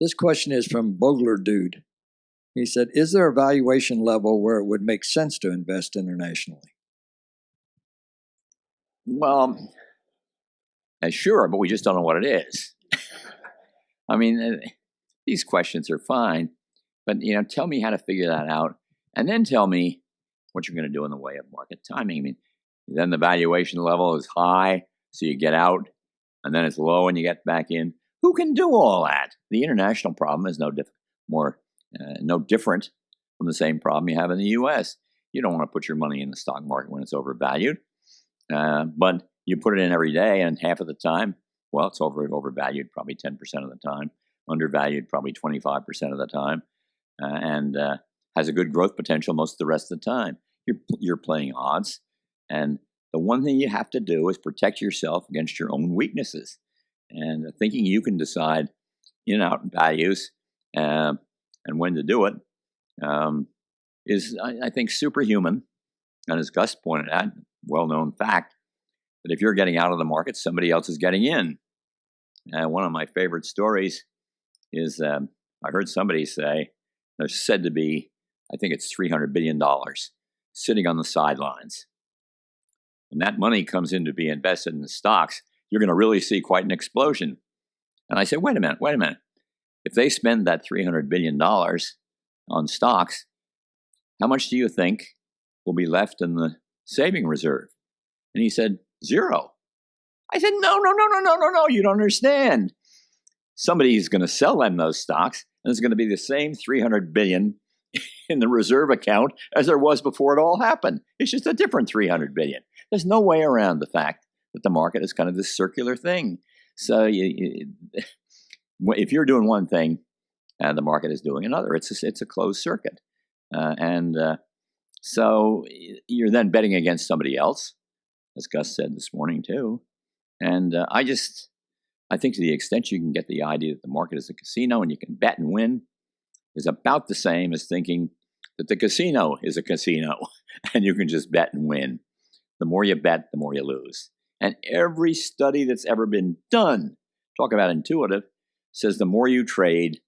This question is from Bogler Dude. He said, Is there a valuation level where it would make sense to invest internationally? Well, uh, sure, but we just don't know what it is. I mean, uh, these questions are fine, but you know, tell me how to figure that out, and then tell me what you're going to do in the way of market timing. I mean, then the valuation level is high, so you get out, and then it's low and you get back in. Who can do all that? The international problem is no diff- more uh, no different from the same problem you have in the U.S. You don't want to put your money in the stock market when it's overvalued, uh, but you put it in every day, and half of the time, well, it's over overvalued probably ten percent of the time, undervalued probably twenty five percent of the time, uh, and uh, has a good growth potential most of the rest of the time. You're you're playing odds, and the one thing you have to do is protect yourself against your own weaknesses. And thinking you can decide in out values uh, and when to do it um, is, I, I, think, superhuman. And as Gus pointed out, well known fact that if you're getting out of the market, somebody else is getting in. And one of my favorite stories is um, I heard somebody say there's said to be, I think it's $300 billion sitting on the sidelines when that money comes in to be invested in stocks, you're going to really see quite an explosion. And I said, wait a minute, wait a minute. If they spend that $300 billion on stocks, how much do you think will be left in the saving reserve? And he said, zero. I said, no, no, no, no, no, no, no, you don't understand. Somebody's going to sell them those stocks, and it's going to be the same 300 billion in the reserve account as there was before it all happened. It's just a different 300 billion. There's no way around the fact that the market is kind of this circular thing. So you, you, if you're doing one thing, and uh, the market is doing another, it's a, it's a closed circuit, uh, and uh, so you're then betting against somebody else, as Gus said this morning too. And uh, I just I think to the extent you can get the idea that the market is a casino and you can bet and win, is about the same as thinking that the casino is a casino and you can just bet and win. The more you bet, the more you lose. And every study that's ever been done, talk about intuitive, says the more you trade,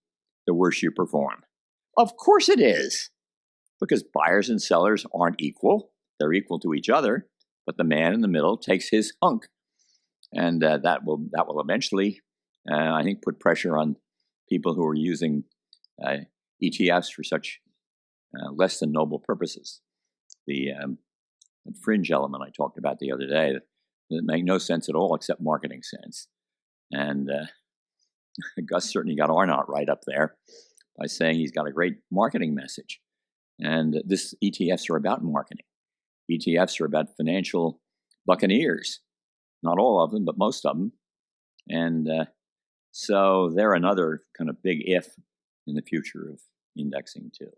the worse you perform. Of course it is, because buyers and sellers aren't equal. They're equal to each other, but the man in the middle takes his hunk. And uh, that will that will eventually, uh, I think, put pressure on people who are using uh, ETFs for such uh, less than noble purposes. The um, fringe element I talked about the other day that make no sense at all except marketing sense. And uh, Gus certainly got Arnott right up there by saying he's got a great marketing message. And this ETFs are about marketing. ETFs are about financial buccaneers. Not all of them, but most of them. And uh, so they're another kind of big if in the future of indexing too.